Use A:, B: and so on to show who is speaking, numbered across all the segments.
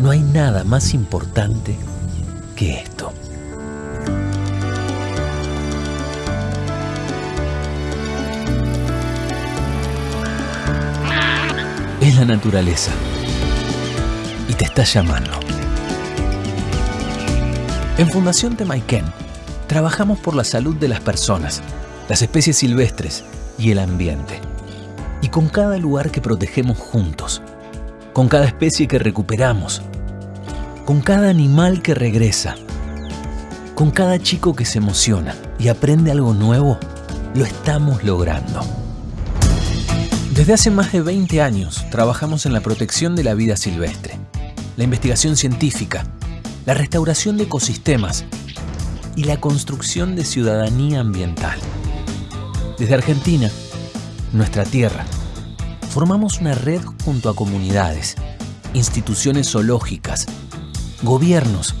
A: no hay nada más importante que esto. Es la naturaleza y te está llamando. En Fundación Temaiken trabajamos por la salud de las personas, las especies silvestres y el ambiente. Y con cada lugar que protegemos juntos, con cada especie que recuperamos, con cada animal que regresa, con cada chico que se emociona y aprende algo nuevo, lo estamos logrando. Desde hace más de 20 años trabajamos en la protección de la vida silvestre, la investigación científica, la restauración de ecosistemas y la construcción de ciudadanía ambiental. Desde Argentina, nuestra tierra, formamos una red junto a comunidades, instituciones zoológicas, gobiernos,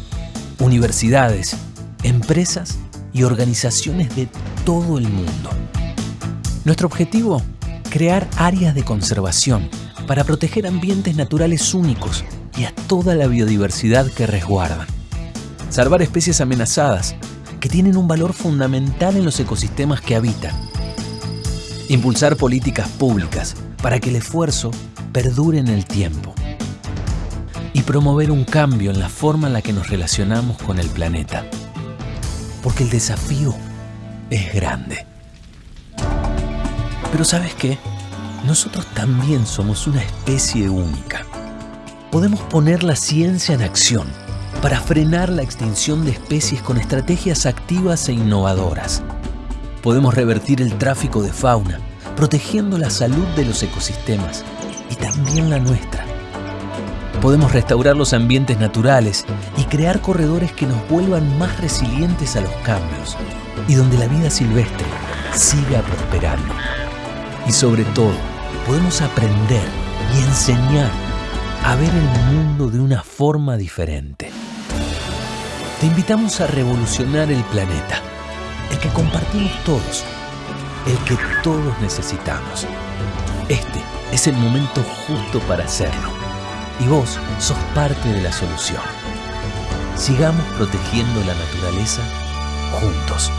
A: universidades, empresas y organizaciones de todo el mundo. Nuestro objetivo, crear áreas de conservación para proteger ambientes naturales únicos y a toda la biodiversidad que resguardan. Salvar especies amenazadas que tienen un valor fundamental en los ecosistemas que habitan. Impulsar políticas públicas para que el esfuerzo perdure en el tiempo. Y promover un cambio en la forma en la que nos relacionamos con el planeta. Porque el desafío es grande. Pero ¿sabes qué? Nosotros también somos una especie única. Podemos poner la ciencia en acción para frenar la extinción de especies con estrategias activas e innovadoras. Podemos revertir el tráfico de fauna, protegiendo la salud de los ecosistemas y también la nuestra. Podemos restaurar los ambientes naturales y crear corredores que nos vuelvan más resilientes a los cambios y donde la vida silvestre siga prosperando. Y sobre todo, podemos aprender y enseñar a ver el mundo de una forma diferente. Te invitamos a revolucionar el planeta, el que compartimos todos, el que todos necesitamos. Este es el momento justo para hacerlo. Y vos sos parte de la solución. Sigamos protegiendo la naturaleza juntos.